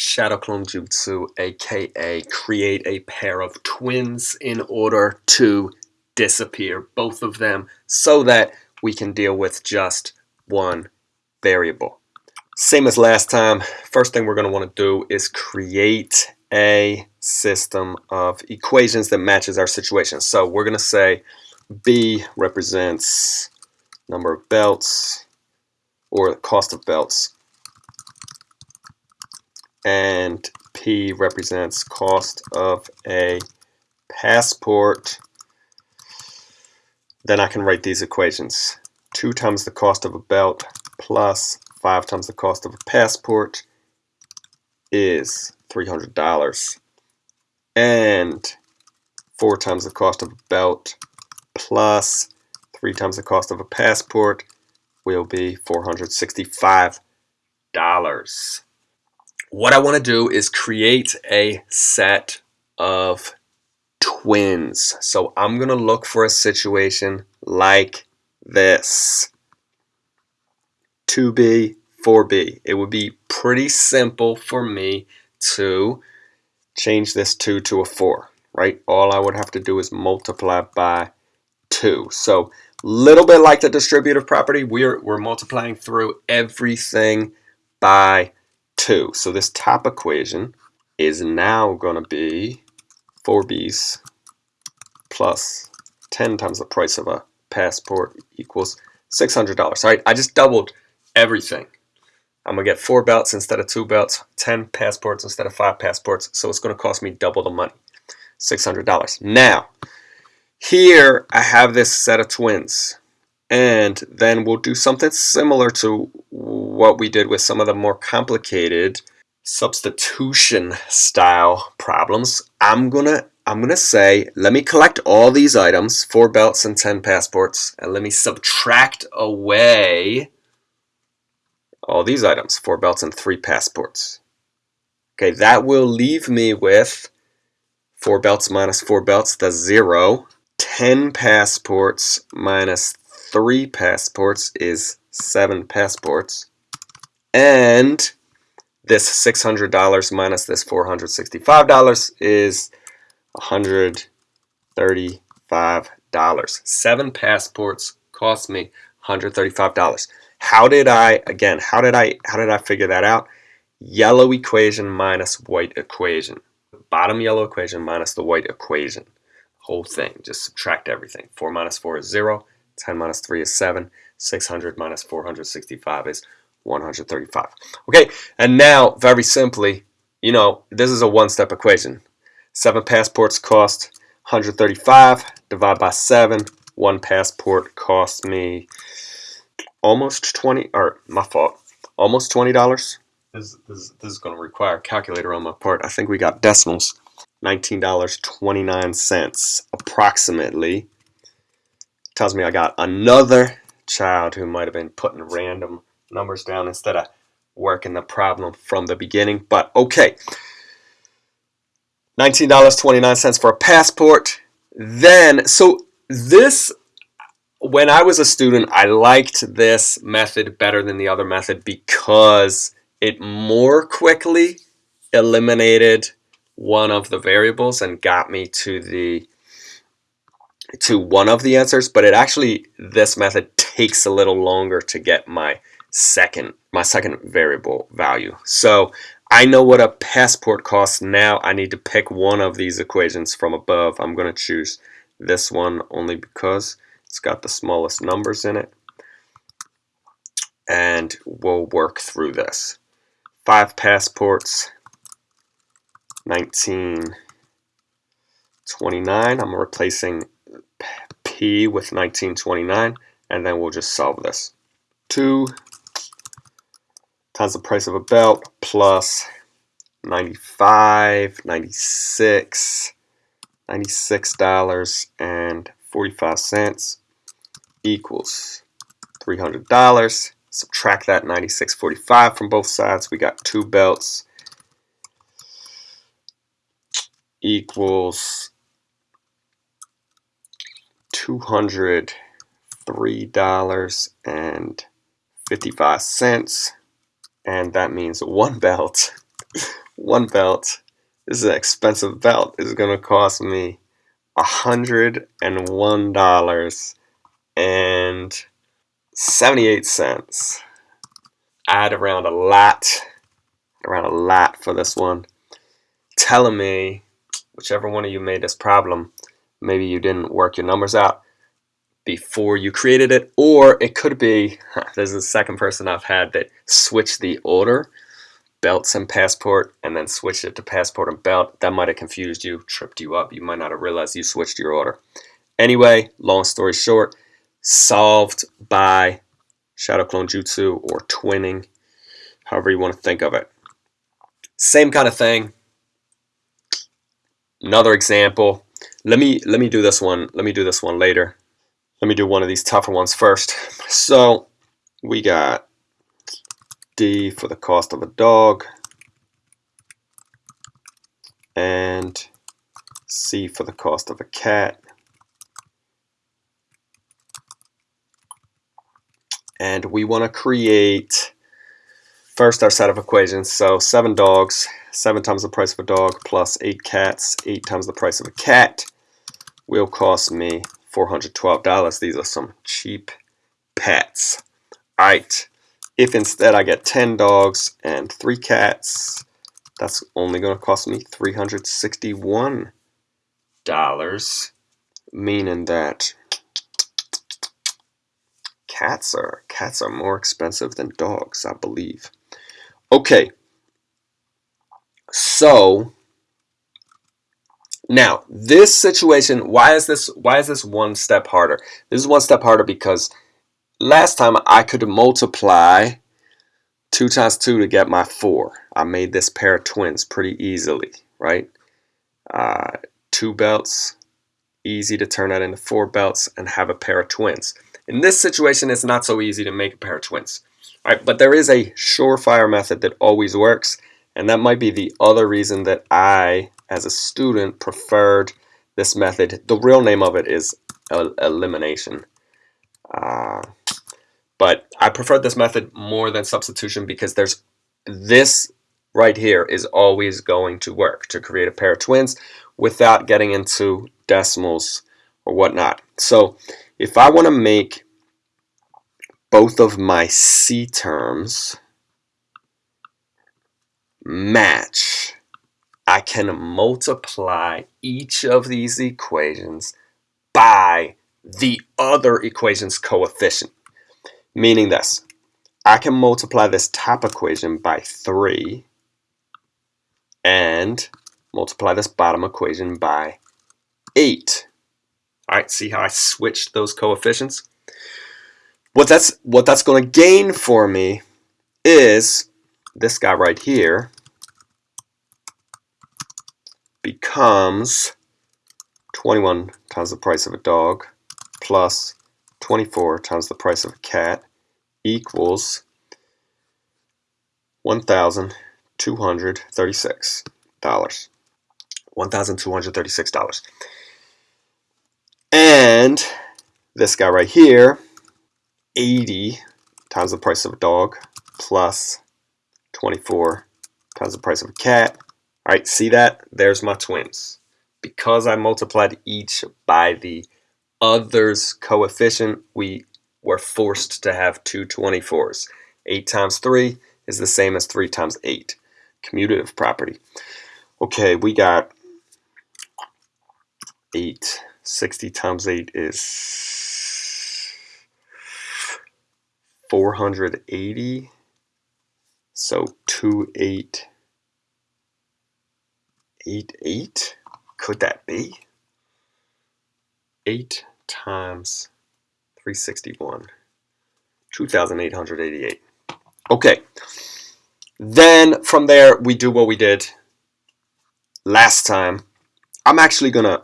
Shadow Clone Jutsu, aka create a pair of twins in order to disappear both of them so that we can deal with just one variable. Same as last time, first thing we're going to want to do is create a system of equations that matches our situation. So we're going to say B represents number of belts or cost of belts and P represents cost of a passport. Then I can write these equations. 2 times the cost of a belt plus 5 times the cost of a passport is $300 and 4 times the cost of a belt plus 3 times the cost of a passport will be $465. What I want to do is create a set of twins. So I'm going to look for a situation like this. 2b, 4b. It would be pretty simple for me to change this 2 to a 4, right? All I would have to do is multiply by 2. So a little bit like the distributive property, we're, we're multiplying through everything by 2. So this top equation is now going to be 4b's plus 10 times the price of a passport equals $600. All right, I just doubled everything. I'm going to get four belts instead of two belts, 10 passports instead of five passports, so it's going to cost me double the money, $600. Now, here I have this set of twins, and then we'll do something similar to what we did with some of the more complicated substitution style problems. I'm to I'm to say, let me collect all these items, four belts and 10 passports, and let me subtract away all these items, four belts and three passports. Okay, that will leave me with four belts minus four belts, that's zero. 10 passports minus three passports is seven passports. And this $600 minus this $465 is $135. Seven passports cost me $135. How did I, again, how did I, how did I figure that out? Yellow equation minus white equation. Bottom yellow equation minus the white equation. Whole thing, just subtract everything. 4 minus 4 is 0, 10 minus 3 is 7, 600 minus 465 is 135. Okay, and now, very simply, you know, this is a one-step equation. Seven passports cost 135. Divide by seven. One passport cost me almost 20, or my fault, almost $20. This, this, this is going to require a calculator on my part. I think we got decimals. $19.29 approximately. Tells me I got another child who might have been putting random numbers down instead of working the problem from the beginning. But okay. $19.29 for a passport. Then, so this, when I was a student, I liked this method better than the other method because it more quickly eliminated one of the variables and got me to the to one of the answers but it actually this method takes a little longer to get my second my second variable value so I know what a passport costs now. I need to pick one of these equations from above. I'm going to choose this one only because it's got the smallest numbers in it. And we'll work through this. Five passports, 1929. I'm replacing P with 1929, and then we'll just solve this. Two times the price of a belt plus 95, 96, $96 and 45 cents equals $300. Subtract that 96.45 from both sides. We got two belts equals $203.55 and that means one belt one belt. This is an expensive belt. It's going to cost me $101 and 78 cents. Add around a lot, around a lot for this one. Telling me, whichever one of you made this problem, maybe you didn't work your numbers out before you created it, or it could be, there's a second person I've had that switched the order, belts and passport, and then switched it to passport and belt. That might have confused you, tripped you up. You might not have realized you switched your order. Anyway, long story short, solved by Shadow Clone Jutsu or twinning, however you want to think of it. Same kind of thing. Another example. Let me let me do this one. Let me do this one later. Let me do one of these tougher ones first. So we got D for the cost of a dog and C for the cost of a cat. And we want to create first our set of equations. So seven dogs, seven times the price of a dog plus eight cats, eight times the price of a cat will cost me $412. These are some cheap pets. Alright, if instead I get 10 dogs and 3 cats, that's only going to cost me $361. Meaning that cats are cats are more expensive than dogs, I believe. Okay. So now, this situation, why is this why is this one step harder? This is one step harder because last time I could multiply 2 times 2 to get my 4. I made this pair of twins pretty easily, right? Uh, two belts, easy to turn that into four belts and have a pair of twins. In this situation, it's not so easy to make a pair of twins. Right, but there is a surefire method that always works, and that might be the other reason that I as a student preferred this method. The real name of it is elimination. Uh, but I preferred this method more than substitution because there's this right here is always going to work to create a pair of twins without getting into decimals or whatnot. So if I want to make both of my C terms match I can multiply each of these equations by the other equation's coefficient. Meaning this, I can multiply this top equation by 3 and multiply this bottom equation by 8. Alright, see how I switched those coefficients? What that's, what that's going to gain for me is this guy right here becomes 21 times the price of a dog plus 24 times the price of a cat equals $1,236. $1,236. And this guy right here, 80 times the price of a dog plus 24 times the price of a cat all right, see that? There's my twins. Because I multiplied each by the other's coefficient, we were forced to have two 24s. 8 times 3 is the same as 3 times 8. Commutative property. Okay, we got 8. 60 times 8 is 480. So 2, 8 eight eight? Could that be? Eight times 361. 2,888. Okay. Then from there we do what we did last time. I'm actually gonna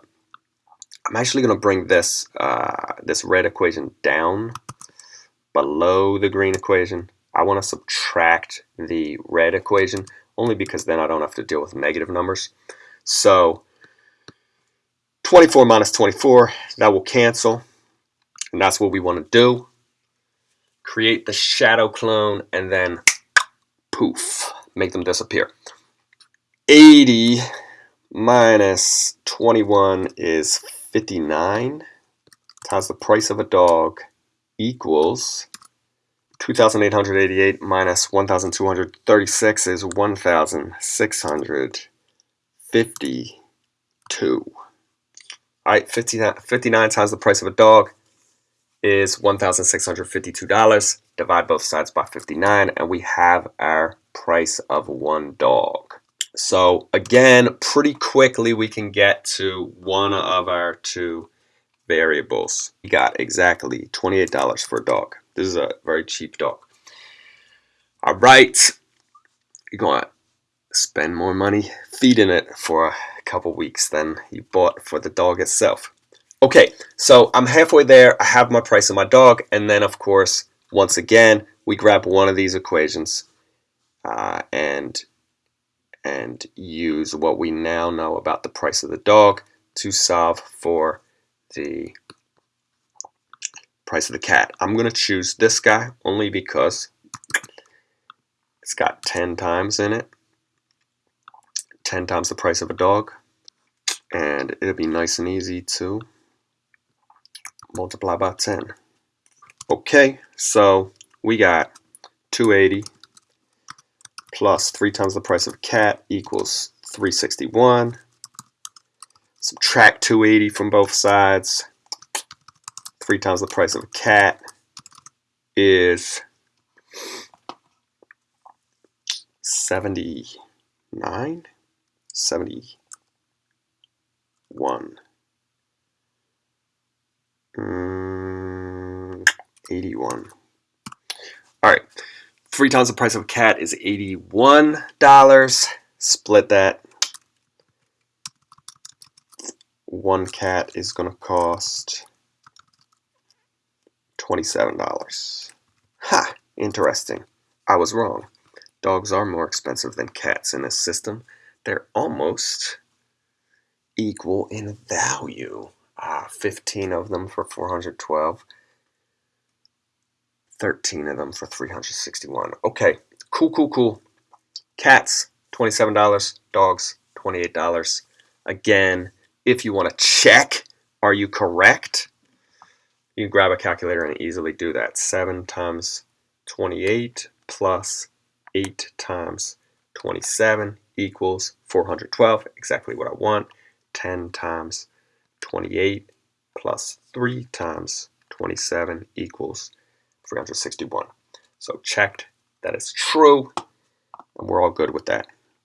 I'm actually gonna bring this uh, this red equation down below the green equation. I want to subtract the red equation only because then I don't have to deal with negative numbers. So 24 minus 24, that will cancel. And that's what we want to do. Create the shadow clone and then poof, make them disappear. 80 minus 21 is 59 times the price of a dog equals 2,888 minus 1,236 is 1,652. All right, 59, 59 times the price of a dog is $1,652. Divide both sides by 59 and we have our price of one dog. So again, pretty quickly we can get to one of our two variables. We got exactly $28 for a dog. This is a very cheap dog. All right, you're to spend more money feeding it for a couple weeks than you bought for the dog itself. Okay, so I'm halfway there. I have my price of my dog, and then of course, once again, we grab one of these equations uh, and and use what we now know about the price of the dog to solve for the price of the cat. I'm going to choose this guy only because it's got 10 times in it. 10 times the price of a dog. And it'll be nice and easy to multiply by 10. Okay, so we got 280 plus 3 times the price of cat equals 361. Subtract 280 from both sides. 3 times the price of a cat is 79? 71. Mm, 81. All right. Three times the price of a cat is $81. Split that. One cat is going to cost $27. Ha! Interesting. I was wrong. Dogs are more expensive than cats in this system. They're almost equal in value. Ah, 15 of them for 412. 13 of them for 361 Okay, cool, cool, cool. Cats, $27. Dogs, $28. Again, if you want to check, are you correct? You can grab a calculator and easily do that. 7 times 28 plus 8 times 27 equals 412, exactly what I want. 10 times 28 plus 3 times 27 equals 361. So checked that is true, and we're all good with that.